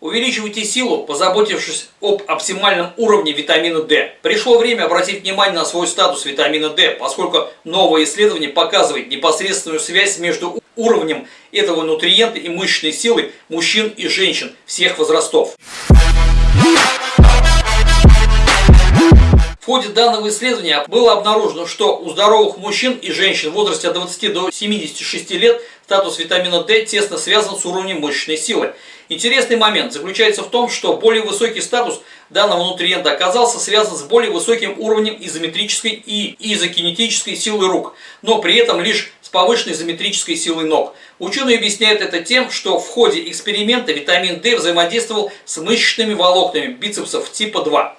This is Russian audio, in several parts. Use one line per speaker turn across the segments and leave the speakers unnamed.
Увеличивайте силу, позаботившись об оптимальном уровне витамина D. Пришло время обратить внимание на свой статус витамина D, поскольку новое исследование показывает непосредственную связь между уровнем этого нутриента и мышечной силой мужчин и женщин всех возрастов. В ходе данного исследования было обнаружено, что у здоровых мужчин и женщин в возрасте от 20 до 76 лет статус витамина D тесно связан с уровнем мышечной силы. Интересный момент заключается в том, что более высокий статус данного нутриента оказался связан с более высоким уровнем изометрической и изокинетической силы рук, но при этом лишь с повышенной изометрической силой ног. Ученые объясняют это тем, что в ходе эксперимента витамин D взаимодействовал с мышечными волокнами бицепсов типа 2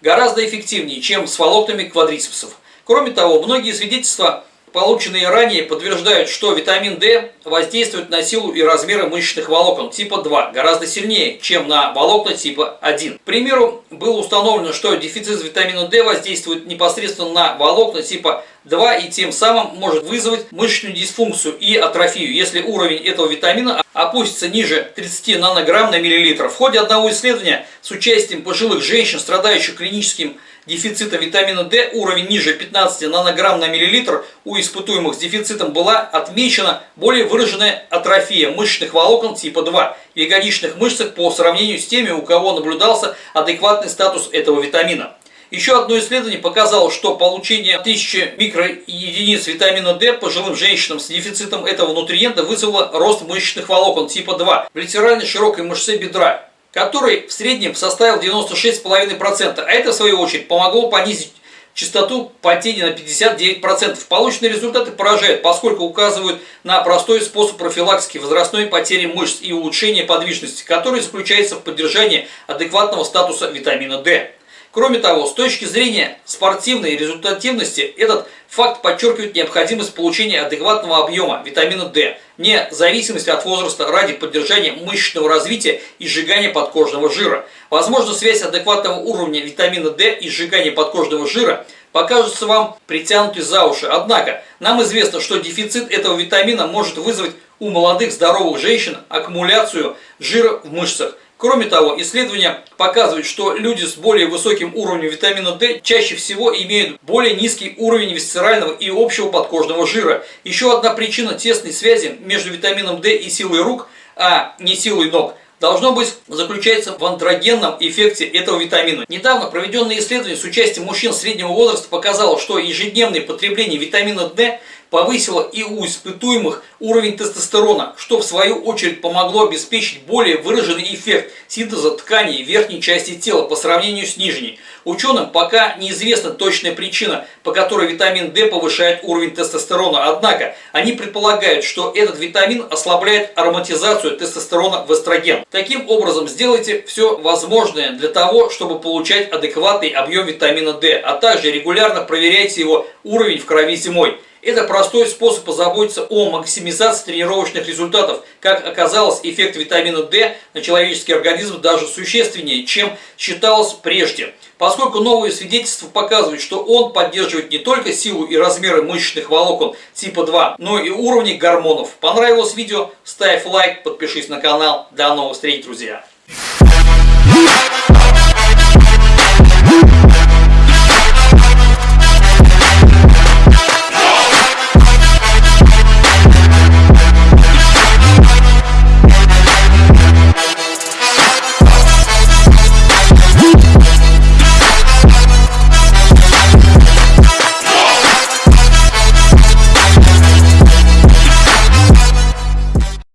гораздо эффективнее, чем с волокнами квадрицепсов. Кроме того, многие свидетельства полученные ранее, подтверждают, что витамин D воздействует на силу и размеры мышечных волокон типа 2 гораздо сильнее, чем на волокна типа 1. К примеру, было установлено, что дефицит витамина D воздействует непосредственно на волокна типа 2 и тем самым может вызвать мышечную дисфункцию и атрофию, если уровень этого витамина опустится ниже 30 нанограмм на миллилитр. В ходе одного исследования с участием пожилых женщин, страдающих клиническим дефицита витамина D уровень ниже 15 нанограмм на миллилитр у испытуемых с дефицитом была отмечена более выраженная атрофия мышечных волокон типа 2 в ягодичных мышцах по сравнению с теми, у кого наблюдался адекватный статус этого витамина. Еще одно исследование показало, что получение 1000 микроединиц витамина D пожилым женщинам с дефицитом этого нутриента вызвало рост мышечных волокон типа 2 в литеральной широкой мышце бедра который в среднем составил 96,5%, а это в свою очередь помогло понизить частоту потери на 59%. Полученные результаты поражают, поскольку указывают на простой способ профилактики возрастной потери мышц и улучшения подвижности, который заключается в поддержании адекватного статуса витамина D. Кроме того, с точки зрения спортивной результативности, этот факт подчеркивает необходимость получения адекватного объема витамина D, вне зависимости от возраста ради поддержания мышечного развития и сжигания подкожного жира. Возможно, связь адекватного уровня витамина D и сжигания подкожного жира покажется вам притянутой за уши. Однако, нам известно, что дефицит этого витамина может вызвать у молодых здоровых женщин аккумуляцию жира в мышцах, Кроме того, исследования показывают, что люди с более высоким уровнем витамина D чаще всего имеют более низкий уровень висцерального и общего подкожного жира. Еще одна причина тесной связи между витамином D и силой рук, а не силой ног – должно быть заключается в андрогенном эффекте этого витамина. Недавно проведенное исследование с участием мужчин среднего возраста показало, что ежедневное потребление витамина D повысило и у испытуемых уровень тестостерона, что в свою очередь помогло обеспечить более выраженный эффект синтеза тканей верхней части тела по сравнению с нижней. Ученым пока неизвестна точная причина, по которой витамин D повышает уровень тестостерона, однако они предполагают, что этот витамин ослабляет ароматизацию тестостерона в эстроген. Таким образом, сделайте все возможное для того, чтобы получать адекватный объем витамина D, а также регулярно проверяйте его уровень в крови зимой. Это простой способ позаботиться о максимизации тренировочных результатов. Как оказалось, эффект витамина D на человеческий организм даже существеннее, чем считалось прежде. Поскольку новые свидетельства показывают, что он поддерживает не только силу и размеры мышечных волокон типа 2, но и уровни гормонов. Понравилось видео? Ставь лайк, подпишись на канал. До новых встреч, друзья!